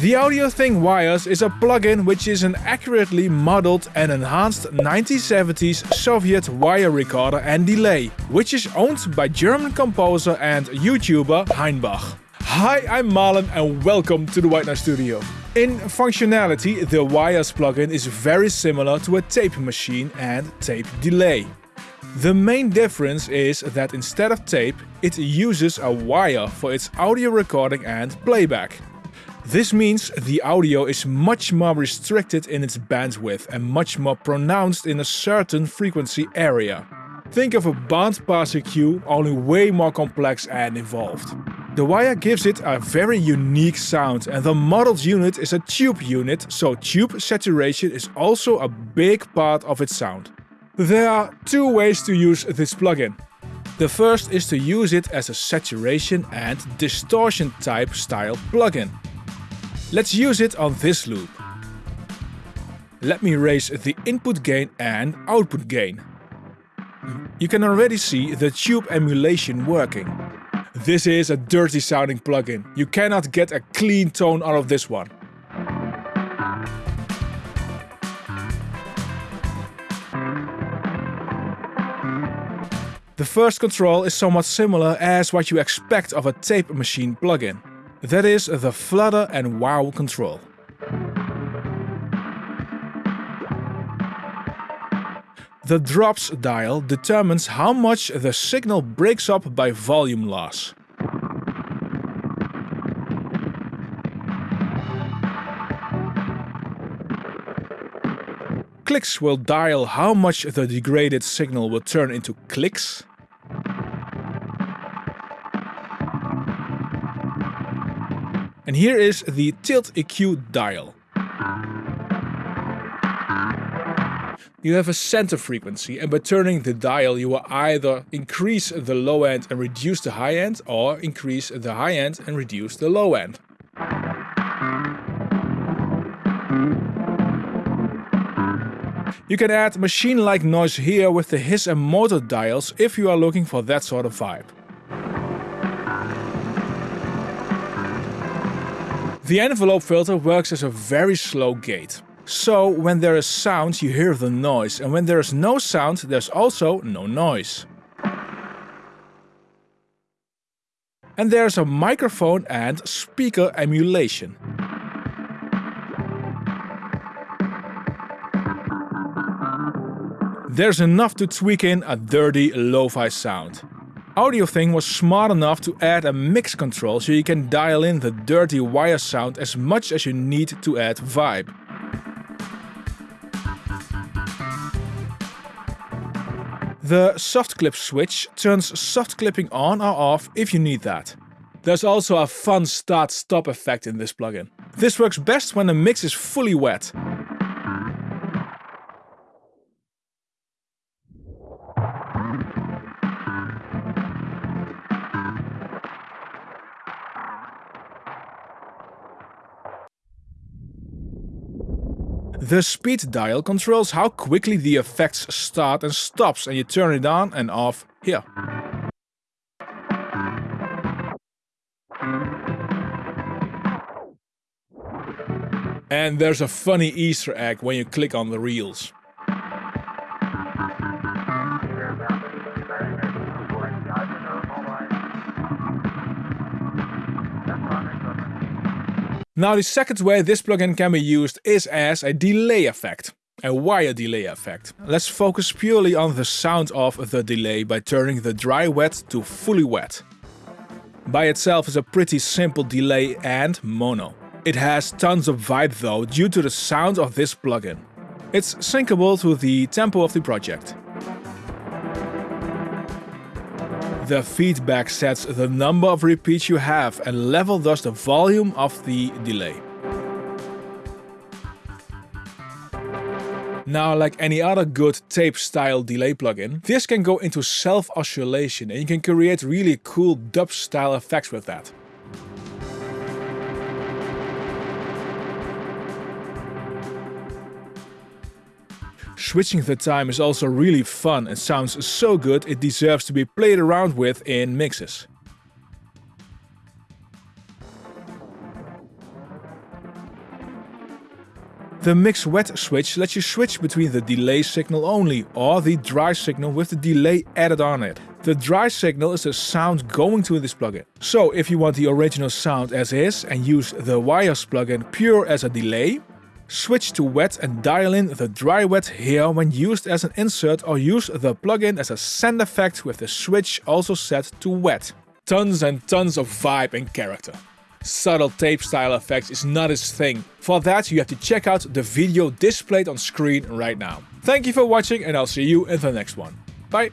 The AudioThing Wires is a plugin which is an accurately modeled and enhanced 1970s Soviet wire recorder and delay, which is owned by German composer and YouTuber Heinbach. Hi, I'm Marlon and welcome to the White Noise Studio. In functionality, the Wires plugin is very similar to a tape machine and tape delay. The main difference is that instead of tape, it uses a wire for its audio recording and playback. This means the audio is much more restricted in its bandwidth and much more pronounced in a certain frequency area. Think of a bandpass EQ, only way more complex and involved. The wire gives it a very unique sound and the modeled unit is a tube unit, so tube saturation is also a big part of its sound. There are two ways to use this plugin. The first is to use it as a saturation and distortion type style plugin. Let's use it on this loop. Let me raise the input gain and output gain. You can already see the tube emulation working. This is a dirty sounding plugin. You cannot get a clean tone out of this one. The first control is somewhat similar as what you expect of a tape machine plugin. That is the flutter and wow control. The drops dial determines how much the signal breaks up by volume loss. Clicks will dial how much the degraded signal will turn into clicks And here is the tilt EQ dial. You have a center frequency and by turning the dial you will either increase the low end and reduce the high end or increase the high end and reduce the low end. You can add machine-like noise here with the hiss and motor dials if you are looking for that sort of vibe. The envelope filter works as a very slow gate. So when there is sound you hear the noise and when there is no sound there's also no noise. And there's a microphone and speaker emulation. There's enough to tweak in a dirty lo-fi sound. AudioThing was smart enough to add a mix control so you can dial in the dirty wire sound as much as you need to add vibe. The soft clip switch turns soft clipping on or off if you need that. There's also a fun start-stop effect in this plugin. This works best when the mix is fully wet. The speed dial controls how quickly the effects start and stops and you turn it on and off here. And there's a funny easter egg when you click on the reels. Now the second way this plugin can be used is as a delay effect. A wire delay effect. Let's focus purely on the sound of the delay by turning the dry wet to fully wet. By itself is a pretty simple delay and mono. It has tons of vibe though due to the sound of this plugin. It's syncable to the tempo of the project. The feedback sets the number of repeats you have and level thus the volume of the delay. Now, like any other good tape-style delay plugin, this can go into self-oscillation and you can create really cool dub-style effects with that. Switching the time is also really fun and sounds so good it deserves to be played around with in mixes. The mix wet switch lets you switch between the delay signal only or the dry signal with the delay added on it. The dry signal is the sound going to this plugin. So if you want the original sound as is and use the Wires plugin pure as a delay, switch to wet and dial in the dry wet here when used as an insert or use the plugin as a send effect with the switch also set to wet. Tons and tons of vibe and character subtle tape style effects is not his thing. For that you have to check out the video displayed on screen right now. Thank you for watching and I'll see you in the next one. Bye!